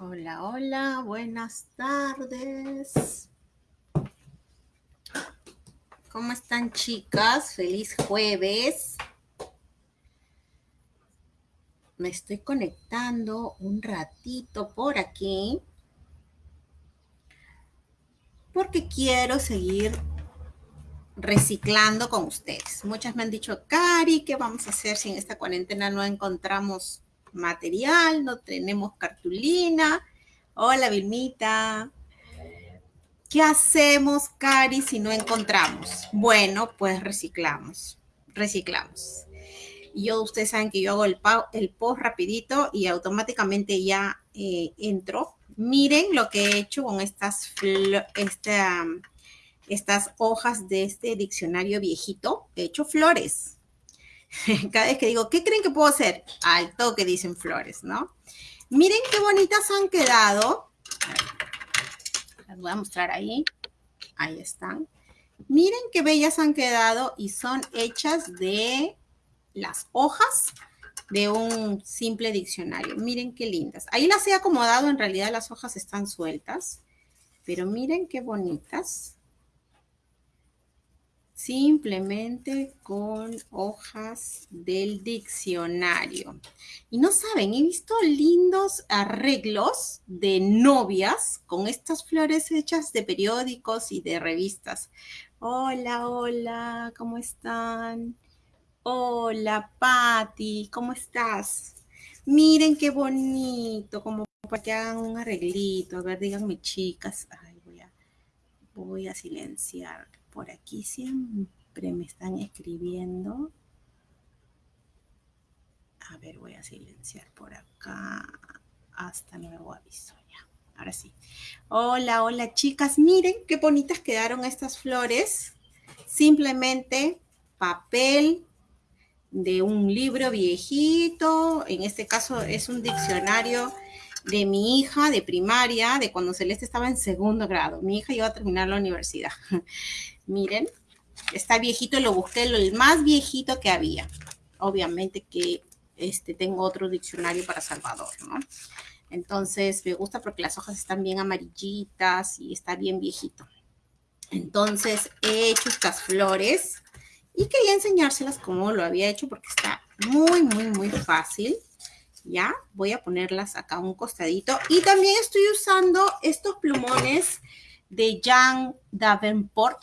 Hola, hola, buenas tardes. ¿Cómo están chicas? Feliz jueves. Me estoy conectando un ratito por aquí porque quiero seguir reciclando con ustedes. Muchas me han dicho, Cari, ¿qué vamos a hacer si en esta cuarentena no encontramos material, no tenemos cartulina? Hola, Vilmita. ¿Qué hacemos, Cari, si no encontramos? Bueno, pues reciclamos, reciclamos. Yo, ustedes saben que yo hago el, el post rapidito y automáticamente ya eh, entro. Miren lo que he hecho con estas, esta, estas hojas de este diccionario viejito. He hecho flores. Cada vez que digo, ¿qué creen que puedo hacer? Al toque dicen flores, ¿no? Miren qué bonitas han quedado. Las voy a mostrar ahí. Ahí están. Miren qué bellas han quedado y son hechas de las hojas de un simple diccionario. Miren qué lindas. Ahí las he acomodado, en realidad las hojas están sueltas, pero miren qué bonitas simplemente con hojas del diccionario. Y no saben, he visto lindos arreglos de novias con estas flores hechas de periódicos y de revistas. Hola, hola, ¿cómo están? Hola, Patti, ¿cómo estás? Miren qué bonito, como para que hagan un arreglito. A ver, díganme, chicas. Ay, voy a, voy a silenciar por aquí siempre me están escribiendo. A ver, voy a silenciar por acá hasta nuevo aviso ya. Ahora sí. Hola, hola chicas. Miren qué bonitas quedaron estas flores. Simplemente papel de un libro viejito. En este caso es un diccionario de mi hija de primaria, de cuando Celeste estaba en segundo grado. Mi hija iba a terminar la universidad. Miren, está viejito, lo busqué, el más viejito que había. Obviamente que este, tengo otro diccionario para Salvador, ¿no? Entonces, me gusta porque las hojas están bien amarillitas y está bien viejito. Entonces, he hecho estas flores y quería enseñárselas como lo había hecho porque está muy, muy, muy fácil. Ya, voy a ponerlas acá a un costadito. Y también estoy usando estos plumones de Jan Davenport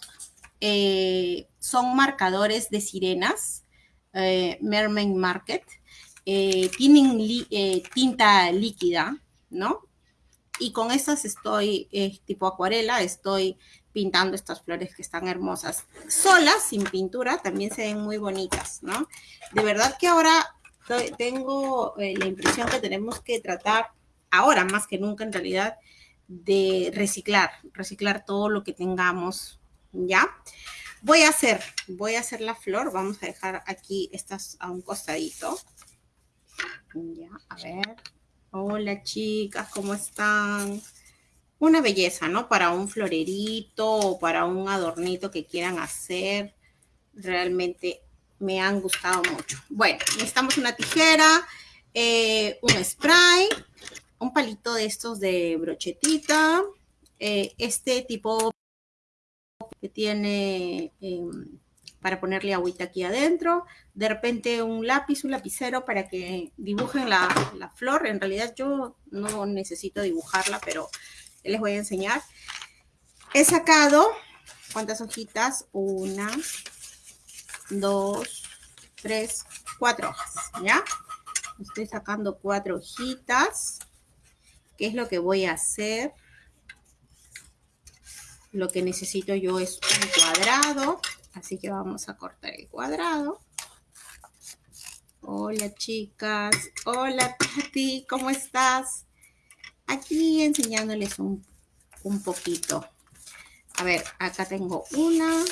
eh, son marcadores de sirenas, eh, Mermaid Market, eh, tienen tinta líquida, ¿no? Y con estas estoy, tipo acuarela, estoy pintando estas flores que están hermosas. Solas, sin pintura, también se ven muy bonitas, ¿no? De verdad que ahora tengo la impresión que tenemos que tratar, ahora más que nunca en realidad, de reciclar, reciclar todo lo que tengamos ¿ya? Voy a hacer, voy a hacer la flor. Vamos a dejar aquí estas a un costadito. Ya, a ver. Hola, chicas, ¿cómo están? Una belleza, ¿no? Para un florerito o para un adornito que quieran hacer. Realmente me han gustado mucho. Bueno, necesitamos una tijera, eh, un spray, un palito de estos de brochetita, eh, este tipo tiene em, para ponerle agüita aquí adentro. De repente un lápiz, un lapicero para que dibujen la, la flor. En realidad yo no necesito dibujarla, pero les voy a enseñar. He sacado, ¿cuántas hojitas? Una, dos, tres, cuatro hojas, ¿ya? Estoy sacando cuatro hojitas. ¿Qué es lo que voy a hacer? Lo que necesito yo es un cuadrado, así que vamos a cortar el cuadrado. Hola chicas, hola Tati, ¿cómo estás? Aquí enseñándoles un, un poquito. A ver, acá tengo una,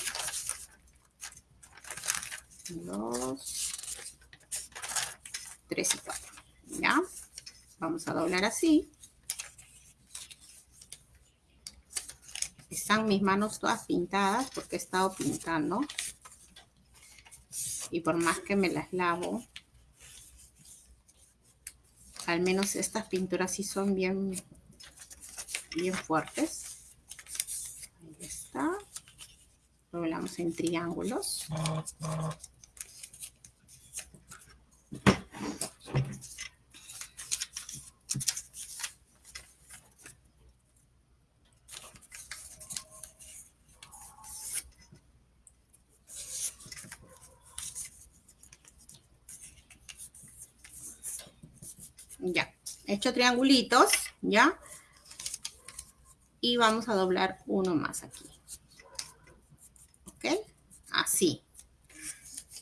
dos, tres y cuatro. ¿Ya? Vamos a doblar así. Están mis manos todas pintadas porque he estado pintando. Y por más que me las lavo, al menos estas pinturas sí son bien, bien fuertes. Ahí está. Doblamos en triángulos. Ya, he triangulitos, ¿ya? Y vamos a doblar uno más aquí. ¿Ok? Así.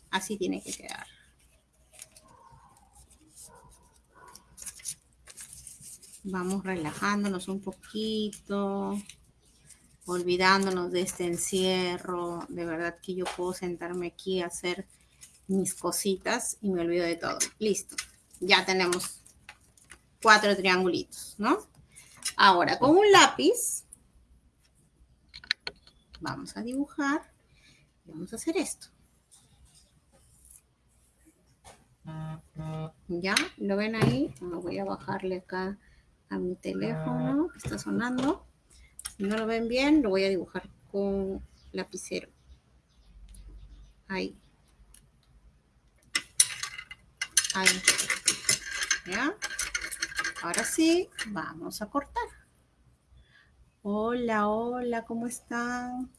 Así tiene que quedar. Vamos relajándonos un poquito, olvidándonos de este encierro. De verdad que yo puedo sentarme aquí a hacer mis cositas y me olvido de todo. Listo. Ya tenemos cuatro triangulitos, ¿no? Ahora, con un lápiz, vamos a dibujar y vamos a hacer esto. ¿Ya? ¿Lo ven ahí? voy a bajarle acá a mi teléfono que está sonando. Si no lo ven bien, lo voy a dibujar con lapicero. Ahí. Ahí. ¿Ya? Ahora sí, vamos a cortar. Hola, hola, ¿cómo están?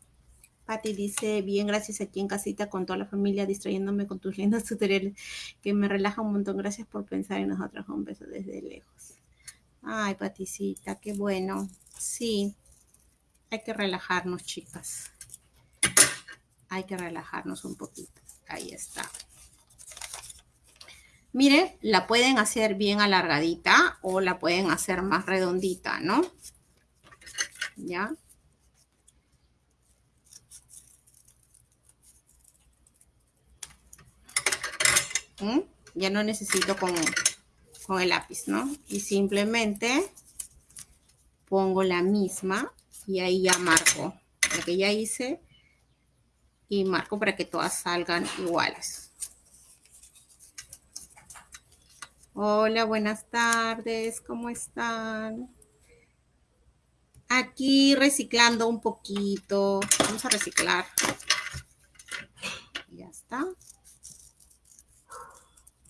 Patti dice, bien, gracias aquí en casita con toda la familia, distrayéndome con tus lindos tutoriales, que me relaja un montón. Gracias por pensar en nosotros. Un beso desde lejos. Ay, Paticita, qué bueno. Sí, hay que relajarnos, chicas. Hay que relajarnos un poquito. Ahí está. Mire, la pueden hacer bien alargadita o la pueden hacer más redondita, ¿no? ¿Ya? ¿Mm? Ya no necesito con, con el lápiz, ¿no? Y simplemente pongo la misma y ahí ya marco lo que ya hice y marco para que todas salgan iguales. Hola, buenas tardes, ¿cómo están? Aquí reciclando un poquito. Vamos a reciclar. Ya está.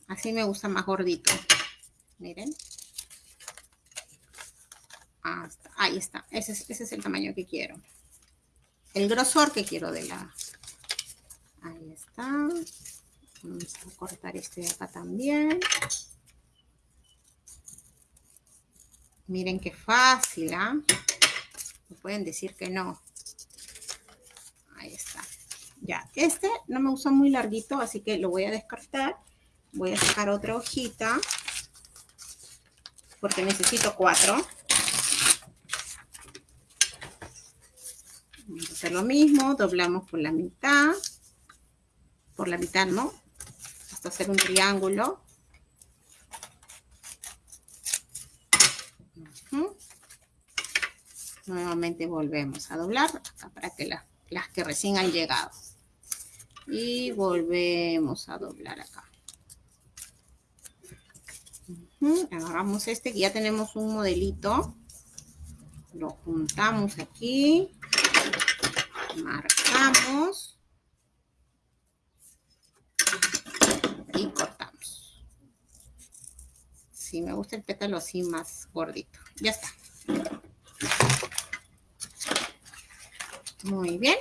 Así me gusta más gordito. Miren. Ahí está. Ese es, ese es el tamaño que quiero. El grosor que quiero de la... Ahí está. Vamos a cortar este de acá también. Miren qué fácil, ¿ah? Pueden decir que no. Ahí está. Ya, este no me gusta muy larguito, así que lo voy a descartar. Voy a sacar otra hojita. Porque necesito cuatro. Vamos a hacer lo mismo. Doblamos por la mitad. Por la mitad, ¿no? Hasta hacer un triángulo. Nuevamente volvemos a doblar para que las que recién han llegado. Y volvemos a doblar acá. Agarramos este que ya tenemos un modelito. Lo juntamos aquí. Marcamos. Y cortamos. Si me gusta el pétalo así más gordito. Ya está. Muy bien.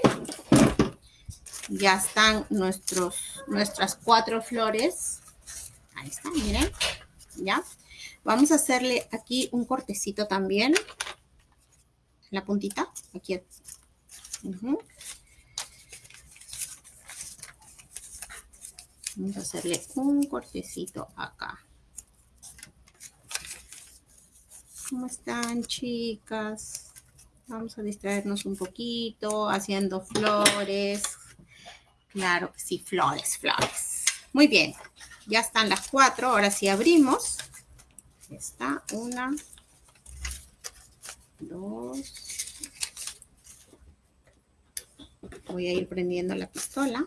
Ya están nuestros, nuestras cuatro flores. Ahí están, miren. ¿Ya? Vamos a hacerle aquí un cortecito también. La puntita. Aquí. Vamos a hacerle un cortecito acá. ¿Cómo están, chicas? Vamos a distraernos un poquito haciendo flores. Claro sí, flores, flores. Muy bien, ya están las cuatro. Ahora sí abrimos. está, una, dos. Voy a ir prendiendo la pistola.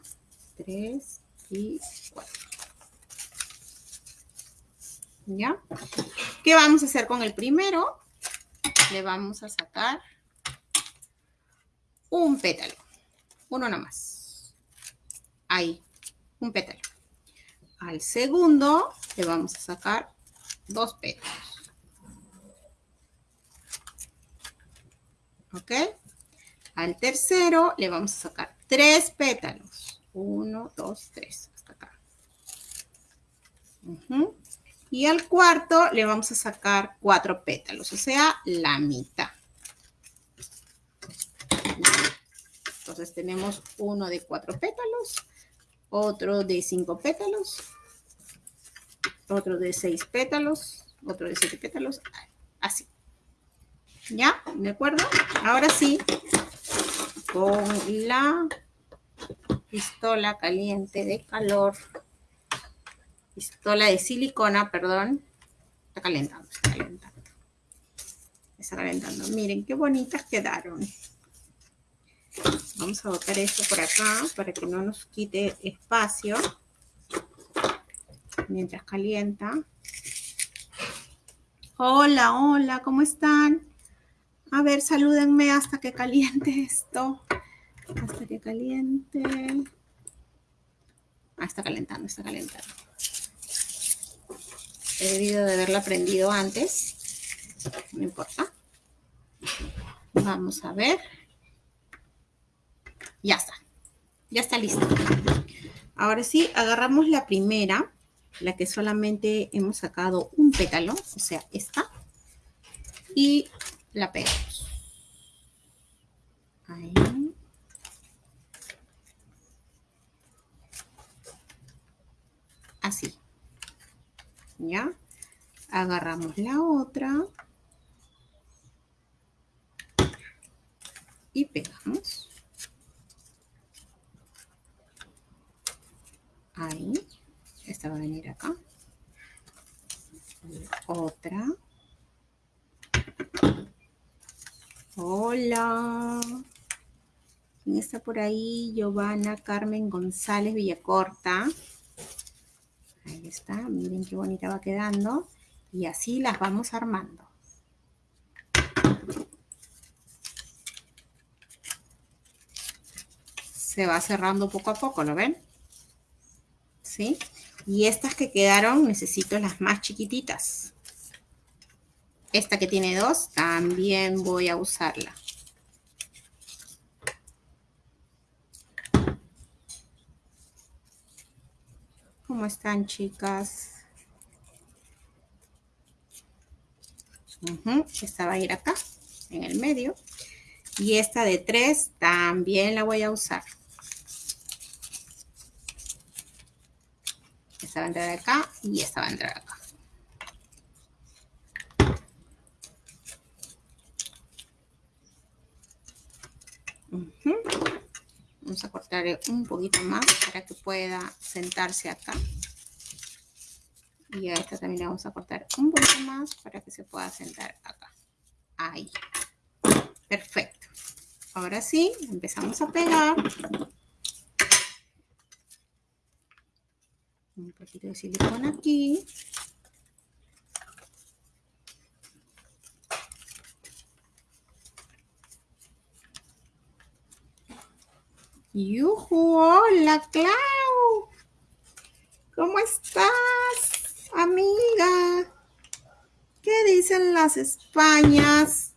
Tres y cuatro. ¿Ya? ¿Qué vamos a hacer con el primero? le vamos a sacar un pétalo. Uno nomás. Ahí, un pétalo. Al segundo le vamos a sacar dos pétalos. ¿Ok? Al tercero le vamos a sacar tres pétalos. Uno, dos, tres. Hasta acá. Y al cuarto le vamos a sacar cuatro pétalos, o sea, la mitad. Entonces tenemos uno de cuatro pétalos, otro de cinco pétalos, otro de seis pétalos, otro de siete pétalos, así. ¿Ya? ¿De acuerdo? Ahora sí, con la pistola caliente de calor, pistola de silicona, perdón, está calentando, está calentando. Está calentando. Miren qué bonitas quedaron. Vamos a botar esto por acá para que no nos quite espacio mientras calienta. Hola, hola, ¿cómo están? A ver, salúdenme hasta que caliente esto. Hasta que caliente. Ah, está calentando, está calentando. He debido de haberla prendido antes. No importa. Vamos a ver. Ya está. Ya está listo. Ahora sí, agarramos la primera, la que solamente hemos sacado un pétalo, o sea, esta, y la pegamos. Ahí. Así. ¿Ya? Agarramos la otra. Y pegamos. Ahí. Esta va a venir acá. Otra. Hola. ¿Quién está por ahí? Giovanna Carmen González Villacorta. Ahí está. Miren qué bonita va quedando. Y así las vamos armando. Se va cerrando poco a poco, ¿lo ven? ¿Sí? Y estas que quedaron necesito las más chiquititas. Esta que tiene dos, también voy a usarla. ¿Cómo están, chicas? Esta va a ir acá, en el medio. Y esta de tres también la voy a usar. Esta va a entrar acá y esta va a entrar acá. Vamos a cortar un poquito más para que pueda sentarse acá. Y a esta también le vamos a cortar un poquito más para que se pueda sentar acá. Ahí. Perfecto. Ahora sí, empezamos a pegar. Un poquito de silicona aquí. ¡Yuhu! ¡Hola, Clau! ¿Cómo estás, amiga? ¿Qué dicen las Españas?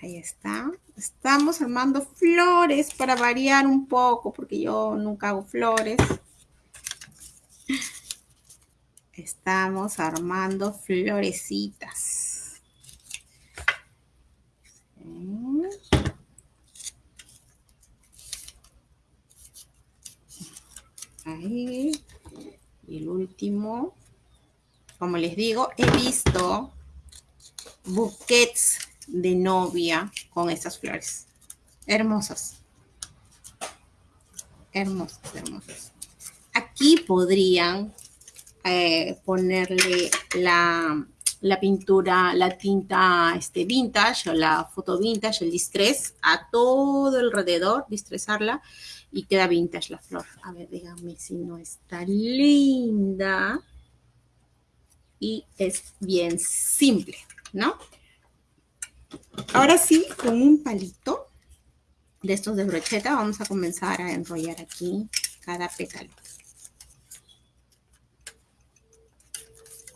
Ahí está. Estamos armando flores para variar un poco, porque yo nunca hago flores. Estamos armando florecitas. Ahí. Y el último, como les digo, he visto buquets de novia con estas flores. Hermosas. Hermosas, hermosas. Aquí podrían eh, ponerle la, pintura, la tinta este, vintage o la foto vintage, el distress, a todo alrededor, distresarla y queda vintage la flor. A ver, díganme si no está linda. y es bien simple, ¿no? Ahora sí, con un palito de estos de brocheta vamos a comenzar a enrollar aquí cada pétalo.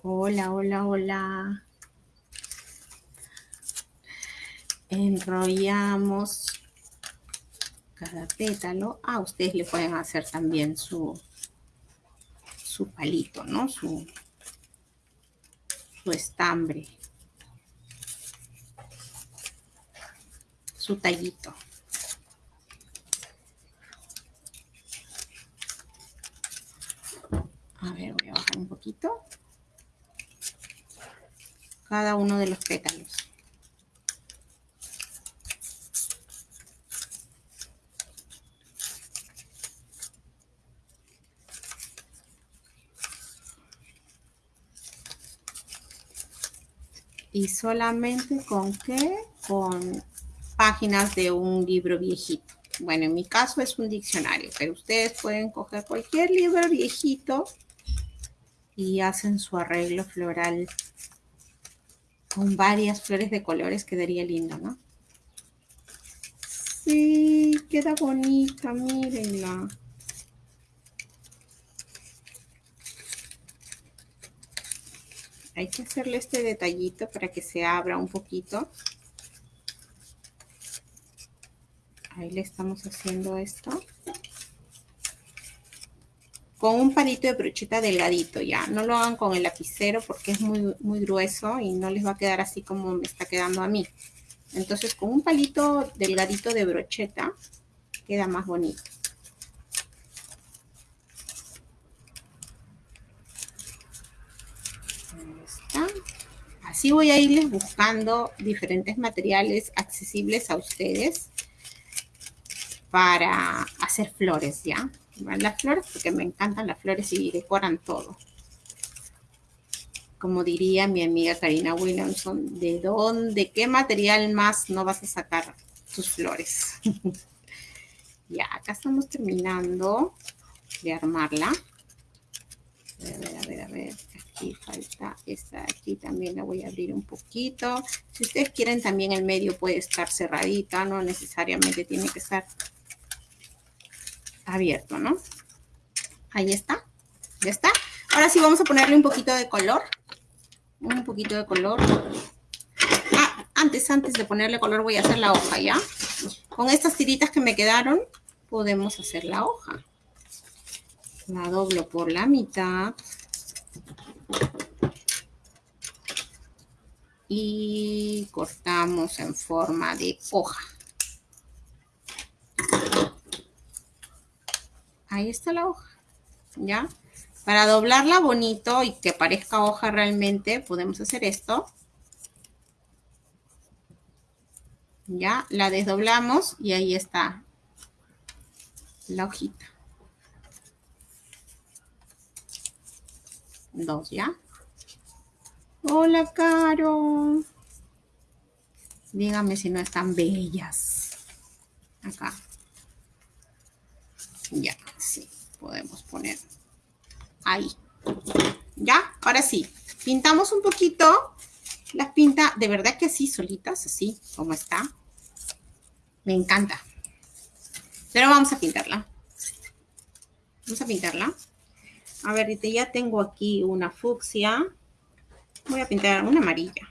Hola, hola, hola. Enrollamos cada pétalo. Ah, ustedes le pueden hacer también su, su palito, ¿no? Su, su estambre. Su tallito. A ver, voy a bajar un poquito. Cada uno de los pétalos. y solamente con qué? Con páginas de un libro viejito. Bueno, en mi caso es un diccionario, pero ustedes pueden coger cualquier libro viejito y hacen su arreglo floral con varias flores de colores, quedaría lindo, ¿no? Sí, queda bonita, mírenla. Hay que hacerle este detallito para que se abra un poquito. Ahí le estamos haciendo esto. Con un palito de brocheta delgadito ya. No lo hagan con el lapicero porque es muy, muy grueso y no les va a quedar así como me está quedando a mí. Entonces con un palito delgadito de brocheta queda más bonito. Así voy a irles buscando diferentes materiales accesibles a ustedes para hacer flores, ¿ya? Las flores porque me encantan las flores y decoran todo. Como diría mi amiga Karina Williamson, ¿de dónde, qué material más no vas a sacar tus flores? ya, acá estamos terminando de armarla. A ver, a ver, a ver aquí falta esta aquí también la voy a abrir un poquito si ustedes quieren también el medio puede estar cerradita no necesariamente tiene que estar abierto no ahí está ya está. Ahora sí vamos a ponerle un poquito de color un poquito de color. Ah, antes antes de ponerle color voy a hacer la hoja ya con estas tiritas que me quedaron podemos hacer la hoja. La doblo por la mitad. Y cortamos en forma de hoja. Ahí está la hoja, ¿ya? Para doblarla bonito y que parezca hoja realmente, podemos hacer esto. Ya, la desdoblamos y ahí está la hojita. Dos, ¿ya? Hola, Caro. Dígame si no están bellas. Acá. Ya, sí, podemos poner ahí. ¿Ya? Ahora sí, pintamos un poquito. Las pinta, de verdad que así, solitas, así, como está. Me encanta. Pero vamos a pintarla. Vamos a pintarla. A ver, ya tengo aquí una fucsia. Voy a pintar una amarilla.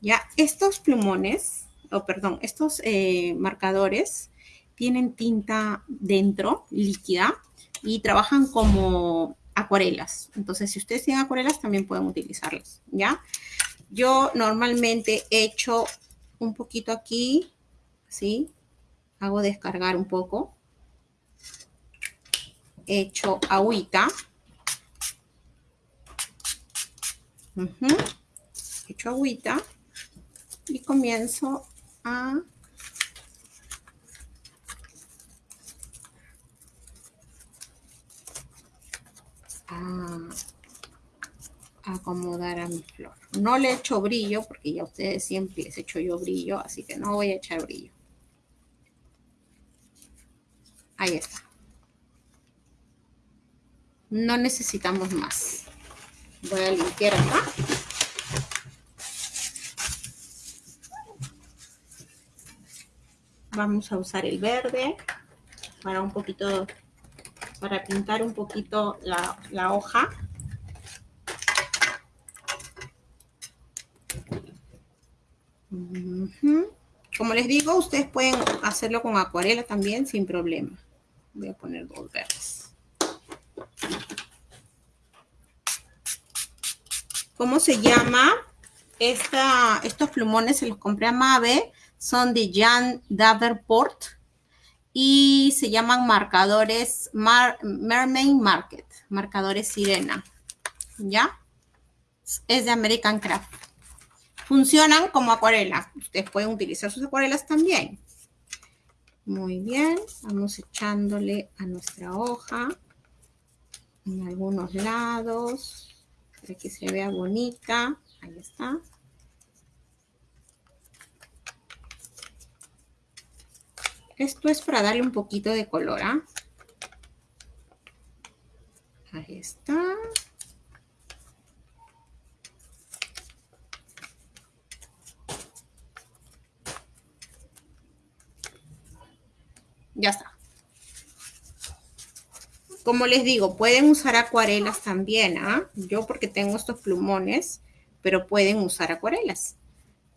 Ya, estos plumones, o perdón, estos eh, marcadores tienen tinta dentro, líquida, y trabajan como acuarelas. Entonces, si ustedes tienen acuarelas, también pueden utilizarlas, ¿ya? Yo normalmente echo un poquito aquí, ¿sí? Hago descargar un poco hecho agüita. Hecho agüita. Y comienzo a acomodar a mi flor. No le echo brillo porque ya ustedes siempre les echo yo brillo, así que no voy a echar brillo. Ahí está. No necesitamos más. Voy a limpiar acá. Vamos a usar el verde para un poquito, para pintar un poquito la, hoja. Como les digo, ustedes pueden hacerlo con acuarela también sin problema. Voy a poner dos verdes. ¿Cómo se llama? Esta, estos plumones se los compré a Mave. Son de Jan Davenport. Y se llaman marcadores Mermaid Market. Marcadores sirena. ¿Ya? Es de American Craft. Funcionan como acuarela. Ustedes pueden utilizar sus acuarelas también. Muy bien. Vamos echándole a nuestra hoja en algunos lados para que se vea bonita. Ahí está. Esto es para darle un poquito de color, ¿ah? Ahí está. Ya está. Como les digo, pueden usar acuarelas también, ¿ah? Yo porque tengo estos plumones, pero pueden usar acuarelas.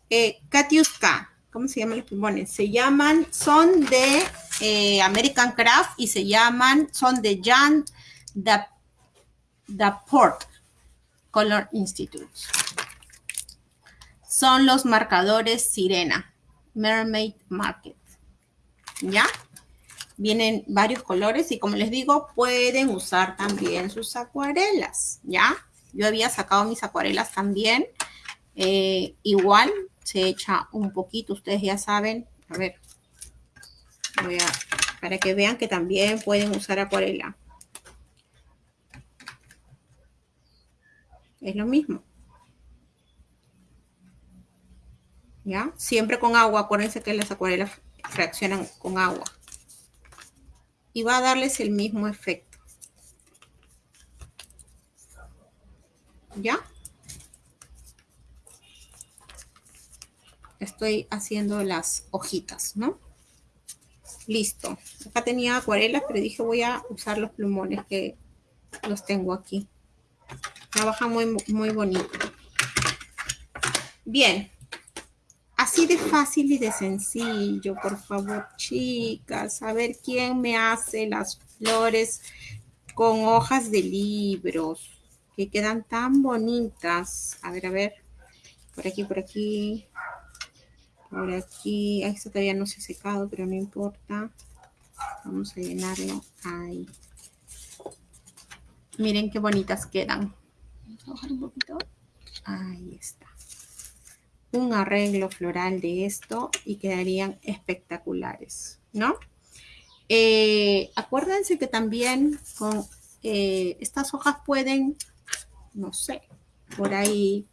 Eh, Katiuska, ¿cómo se llaman los plumones? Se llaman, son de eh, American Craft y se llaman, son de Jan Port Color Institute. Son los marcadores Sirena, Mermaid Market. ¿Ya? Vienen varios colores y como les digo, pueden usar también sus acuarelas, ¿ya? Yo había sacado mis acuarelas también. Eh, igual se echa un poquito, ustedes ya saben. A ver, voy a, para que vean que también pueden usar acuarela. Es lo mismo. ¿Ya? Siempre con agua. Acuérdense que las acuarelas reaccionan con agua y va a darles el mismo efecto. ¿Ya? Estoy haciendo las hojitas, ¿no? Listo. Acá tenía acuarelas, pero dije voy a usar los plumones que los tengo aquí. Trabaja muy, muy bonito. Bien, Así de fácil y de sencillo, por favor, chicas. A ver quién me hace las flores con hojas de libros que quedan tan bonitas. A ver, a ver. Por aquí, por aquí. Por aquí. Esto todavía no se ha secado, pero no importa. Vamos a llenarlo ahí. Miren qué bonitas quedan. Vamos a bajar un poquito. Ahí está un arreglo floral de esto y quedarían espectaculares, ¿no? Eh, acuérdense que también con eh, estas hojas pueden, no sé, por ahí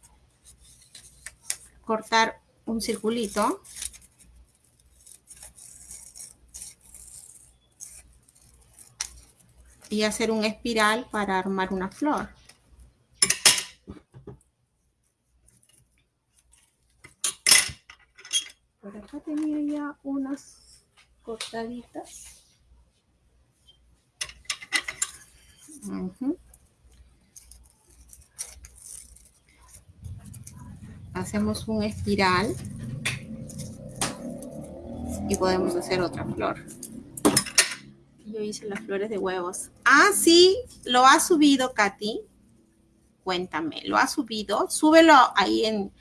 cortar un circulito. Y hacer un espiral para armar una flor. acá tenía ya unas cortaditas. Hacemos un espiral y podemos hacer otra flor. Yo hice las flores de huevos. Ah, sí, lo ha subido Katy. Cuéntame, ¿lo ha subido? Súbelo ahí en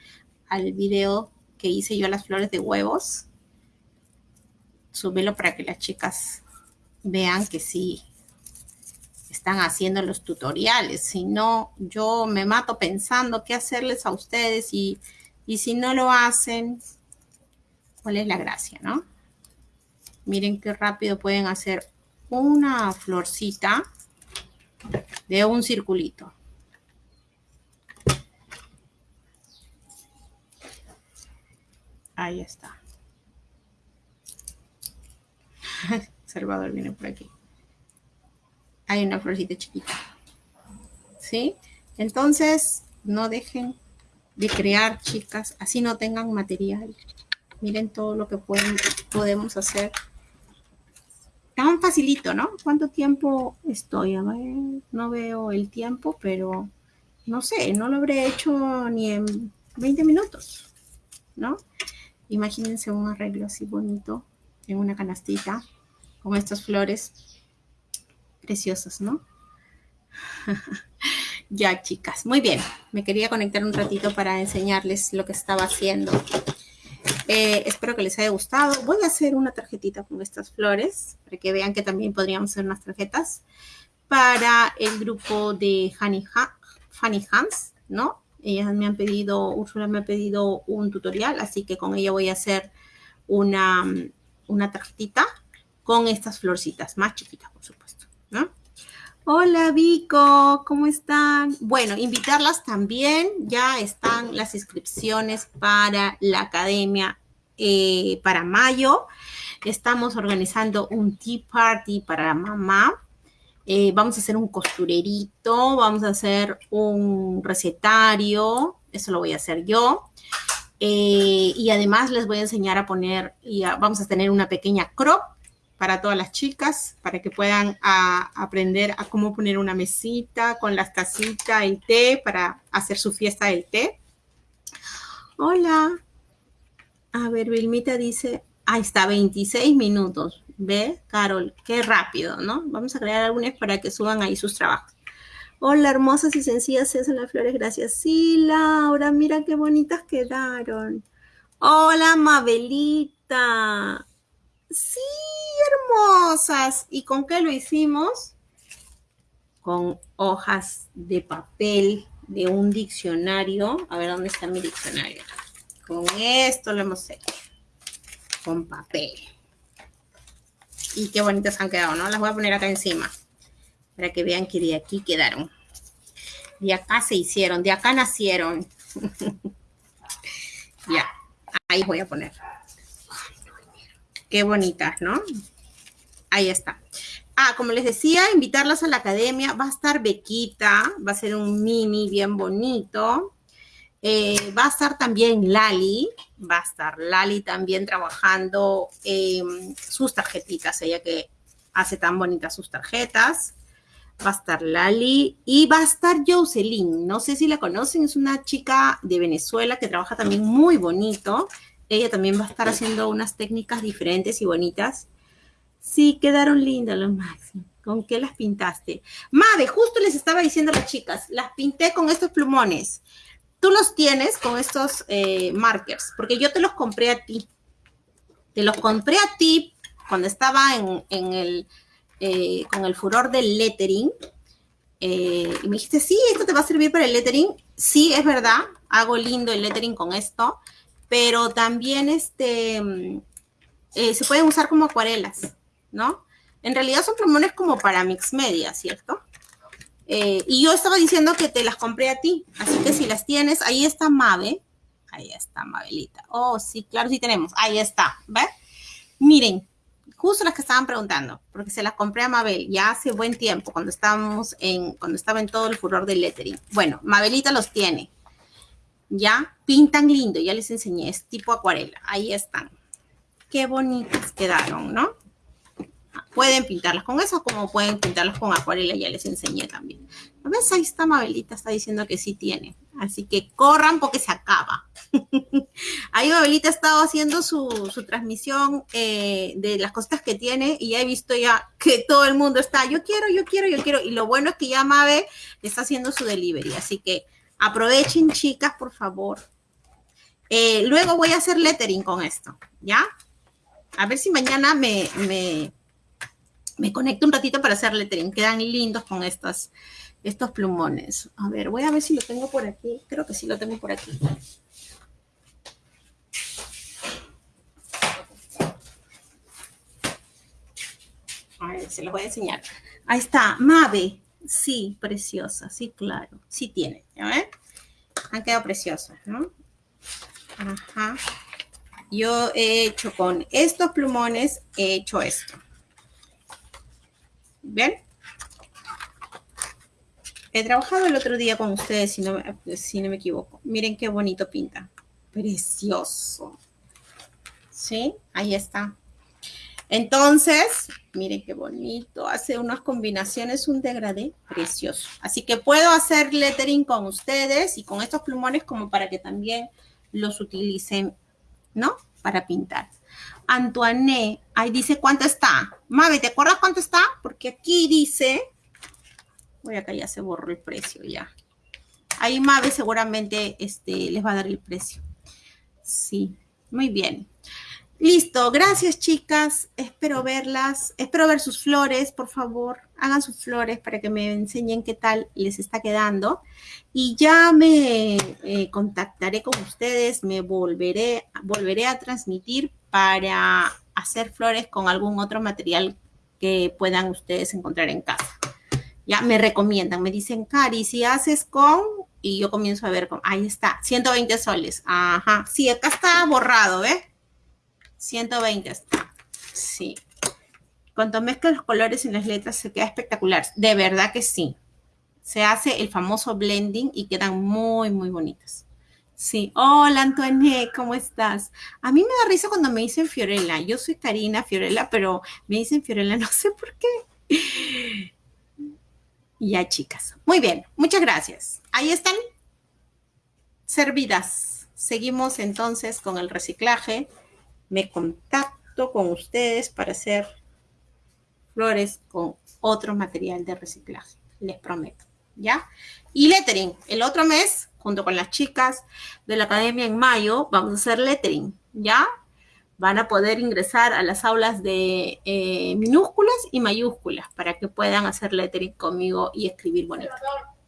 al video que hice yo las flores de huevos. Súbelo para que las chicas vean que sí están haciendo los tutoriales. Si no, yo me mato pensando qué hacerles a ustedes y, y si no lo hacen, ¿cuál es la gracia, no? Miren qué rápido pueden hacer una florcita de un circulito. Ahí está. Salvador viene por aquí. Hay una florcita chiquita. ¿Sí? Entonces, no dejen de crear, chicas, así no tengan material. Miren todo lo que pueden, podemos hacer. Tan facilito, ¿no? ¿Cuánto tiempo estoy? A ver, no veo el tiempo, pero no sé, no lo habré hecho ni en 20 minutos, ¿no? Imagínense un arreglo así bonito en una canastita con estas flores preciosas, ¿no? ya, chicas. Muy bien. Me quería conectar un ratito para enseñarles lo que estaba haciendo. Eh, espero que les haya gustado. Voy a hacer una tarjetita con estas flores para que vean que también podríamos hacer unas tarjetas para el grupo de Honey, Funny Hands, ¿no? Ellas me han pedido, Úrsula me ha pedido un tutorial, así que con ella voy a hacer una, una tarjetita con estas florcitas, más chiquitas, por supuesto, ¿no? Hola Vico, ¿cómo están? Bueno, invitarlas también, ya están las inscripciones para la academia eh, para mayo. Estamos organizando un tea party para mamá. Eh, vamos a hacer un costurerito, vamos a hacer un recetario, eso lo voy a hacer yo. Eh, y además les voy a enseñar a poner, y vamos a tener una pequeña crop para todas las chicas, para que puedan aprender a cómo poner una mesita con las tacitas, el té, para hacer su fiesta del té. Hola. A ver, Vilmita dice, ahí está, 26 minutos. ¿Ve, Carol? Qué rápido, ¿no? Vamos a crear algunas para que suban ahí sus trabajos. Hola, hermosas y sencillas se hacen las flores, gracias. Sí, Laura, mira qué bonitas quedaron. Hola, Mabelita. Sí, hermosas. ¿Y con qué lo hicimos? Con hojas de papel de un diccionario. A ver, ¿dónde está mi diccionario? Con esto lo hemos hecho. Con papel. Y qué bonitas han quedado, ¿no? Las voy a poner acá encima. Para que vean que de aquí quedaron. De acá se hicieron, de acá nacieron. ya, ahí voy a poner. Qué bonitas, ¿no? Ahí está. Ah, como les decía, invitarlas a la academia. Va a estar Bequita, va a ser un mini bien bonito. Eh, va a estar también Lali, va a estar Lali también trabajando sus tarjetitas, ella que hace tan bonitas sus tarjetas. Va a estar Lali y va a estar Jocelyn. No sé si la conocen, es una chica de Venezuela que trabaja también muy bonito. Ella también va a estar haciendo unas técnicas diferentes y bonitas. Sí, quedaron lindas los máximos. ¿Con qué las pintaste? Mave, justo les estaba diciendo a las chicas, las pinté con estos plumones. Tú los tienes con estos eh, markers, porque yo te los compré a ti. Te los compré a ti cuando estaba en, el, eh, con el furor del lettering. Eh, y me dijiste, sí, esto te va a servir para el lettering. Sí, es verdad, hago lindo el lettering con esto pero también este, eh, se pueden usar como acuarelas, ¿no? En realidad son plumones como para mix media, ¿cierto? Eh, y yo estaba diciendo que te las compré a ti, así que si las tienes, ahí está Mabe. Ahí está Mabelita. Oh, sí, claro, sí tenemos. Ahí está, ¿ves? Miren, justo las que estaban preguntando, porque se las compré a Mabel ya hace buen tiempo, cuando estábamos en, cuando estaba en todo el furor del lettering. Bueno, Mabelita los tiene ya pintan lindo, ya les enseñé, es tipo acuarela, ahí están. Qué bonitas quedaron, ¿no? Pueden pintarlas con eso como pueden pintarlas con acuarela, ya les enseñé también. ¿A ves? Ahí está Mabelita, está diciendo que sí tiene. Así que corran porque se acaba. Ahí Mabelita ha estado haciendo su, transmisión eh, de las cosas que tiene y ya he visto ya que todo el mundo está, yo quiero, yo quiero, yo quiero. Y lo bueno es que ya Mabe está haciendo su delivery. Así que Aprovechen, chicas, por favor. Eh, luego voy a hacer lettering con esto, ¿ya? A ver si mañana me, me, me conecto un ratito para hacer lettering. Quedan lindos con estos, estos plumones. A ver, voy a ver si lo tengo por aquí. Creo que sí lo tengo por aquí. A ver, se los voy a enseñar. Ahí está, Mave. Sí, preciosa, sí, claro. Sí tiene, ¿ya ven? Han quedado preciosas, ¿no? Ajá. Yo he hecho con estos plumones, he hecho esto. ¿Ven? He trabajado el otro día con ustedes, si no, si no me equivoco. Miren qué bonito pinta. Precioso. ¿Sí? Ahí está. Entonces, miren qué bonito. Hace unas combinaciones, un degradé precioso. Así que puedo hacer lettering con ustedes y con estos plumones como para que también los utilicen, ¿no? Para pintar. Antoine, ahí dice cuánto está. Mabe, ¿te acuerdas cuánto está? Porque aquí dice, voy acá ya se borró el precio ya. Ahí Mabe seguramente este, les va a dar el precio. Sí, muy bien. Listo, gracias chicas. Espero verlas. Espero ver sus flores, por favor. Hagan sus flores para que me enseñen qué tal les está quedando. Y ya me eh, contactaré con ustedes, me volveré, volveré a transmitir para hacer flores con algún otro material que puedan ustedes encontrar en casa. Ya me recomiendan, me dicen, Cari, si haces con, y yo comienzo a ver con, ahí está, 120 soles. Ajá, sí, acá está borrado, ¿ves? 120 está. Sí. Cuando mezclas los colores en las letras se queda espectacular. De verdad que sí. Se hace el famoso blending y quedan muy, muy bonitas. Sí. Hola, Antoine, ¿cómo estás? A mí me da risa cuando me dicen Fiorella. Yo soy Karina Fiorella, pero me dicen Fiorella, no sé por qué. Ya, chicas. Muy bien, muchas gracias. Ahí están servidas. Seguimos entonces con el reciclaje me contacto con ustedes para hacer flores con otro material de reciclaje, les prometo, ¿ya? Y lettering, el otro mes, junto con las chicas de la academia en mayo, vamos a hacer lettering, ¿ya? Van a poder ingresar a las aulas de eh, minúsculas y mayúsculas para que puedan hacer lettering conmigo y escribir bonito.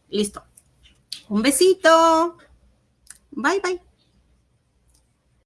Listo. Un besito. Bye, bye.